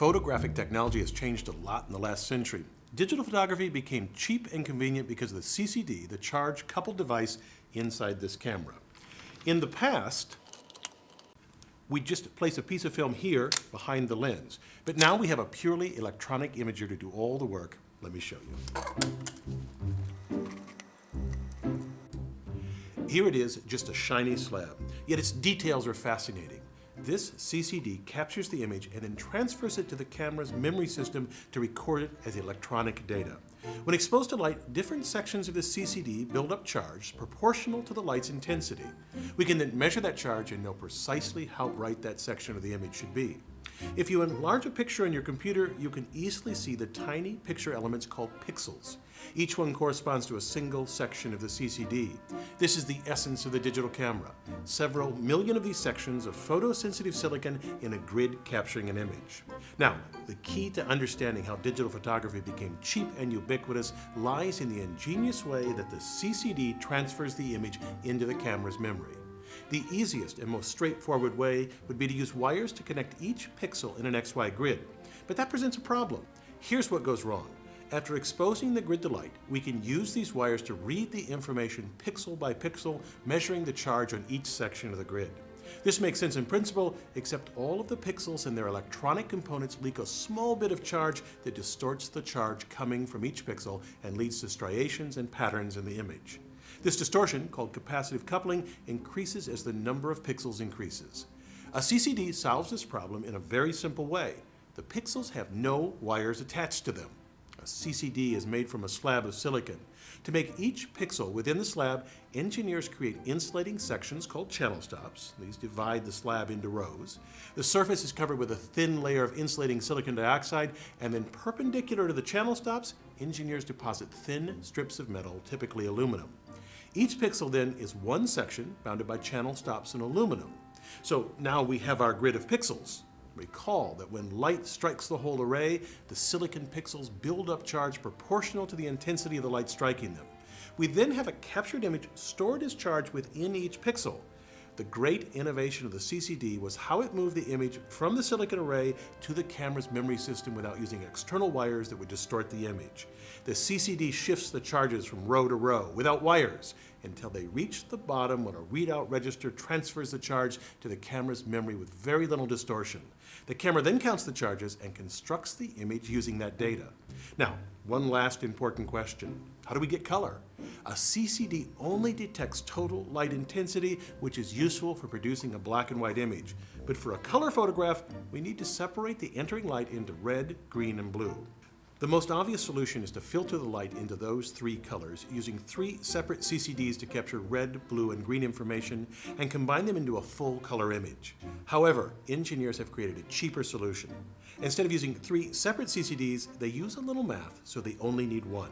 Photographic technology has changed a lot in the last century. Digital photography became cheap and convenient because of the CCD, the charge coupled device inside this camera. In the past, we just place a piece of film here behind the lens. But now we have a purely electronic imager to do all the work. Let me show you. Here it is, just a shiny slab, yet its details are fascinating. This CCD captures the image and then transfers it to the camera's memory system to record it as electronic data. When exposed to light, different sections of the CCD build up charge proportional to the light's intensity. We can then measure that charge and know precisely how bright that section of the image should be. If you enlarge a picture on your computer, you can easily see the tiny picture elements called pixels. Each one corresponds to a single section of the CCD. This is the essence of the digital camera. Several million of these sections of photosensitive silicon in a grid capturing an image. Now, the key to understanding how digital photography became cheap and ubiquitous lies in the ingenious way that the CCD transfers the image into the camera's memory. The easiest and most straightforward way would be to use wires to connect each pixel in an XY grid. But that presents a problem. Here's what goes wrong. After exposing the grid to light, we can use these wires to read the information pixel by pixel, measuring the charge on each section of the grid. This makes sense in principle, except all of the pixels and their electronic components leak a small bit of charge that distorts the charge coming from each pixel and leads to striations and patterns in the image. This distortion, called capacitive coupling, increases as the number of pixels increases. A CCD solves this problem in a very simple way. The pixels have no wires attached to them. A CCD is made from a slab of silicon. To make each pixel within the slab, engineers create insulating sections called channel stops. These divide the slab into rows. The surface is covered with a thin layer of insulating silicon dioxide, and then perpendicular to the channel stops, engineers deposit thin strips of metal, typically aluminum. Each pixel then is one section bounded by channel stops in aluminum. So now we have our grid of pixels. Recall that when light strikes the whole array, the silicon pixels build up charge proportional to the intensity of the light striking them. We then have a captured image stored as charge within each pixel. The great innovation of the CCD was how it moved the image from the silicon array to the camera's memory system without using external wires that would distort the image. The CCD shifts the charges from row to row without wires until they reach the bottom when a readout register transfers the charge to the camera's memory with very little distortion. The camera then counts the charges and constructs the image using that data. Now, one last important question. How do we get color? A CCD only detects total light intensity, which is useful for producing a black and white image. But for a color photograph, we need to separate the entering light into red, green, and blue. The most obvious solution is to filter the light into those three colors using three separate CCDs to capture red, blue, and green information and combine them into a full color image. However, engineers have created a cheaper solution. Instead of using three separate CCDs, they use a little math, so they only need one.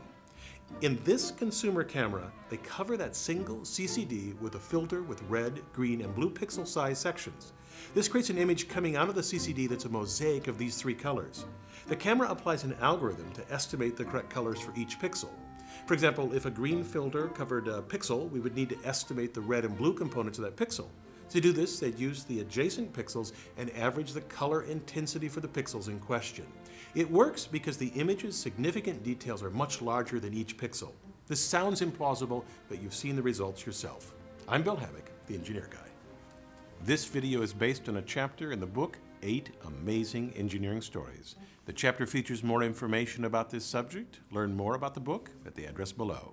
In this consumer camera, they cover that single CCD with a filter with red, green, and blue pixel size sections. This creates an image coming out of the CCD that's a mosaic of these three colors. The camera applies an algorithm to estimate the correct colors for each pixel. For example, if a green filter covered a pixel, we would need to estimate the red and blue components of that pixel. To do this, they'd use the adjacent pixels and average the color intensity for the pixels in question. It works because the image's significant details are much larger than each pixel. This sounds implausible, but you've seen the results yourself. I'm Bill Hammack, the Engineer Guy. This video is based on a chapter in the book, Eight Amazing Engineering Stories. The chapter features more information about this subject. Learn more about the book at the address below.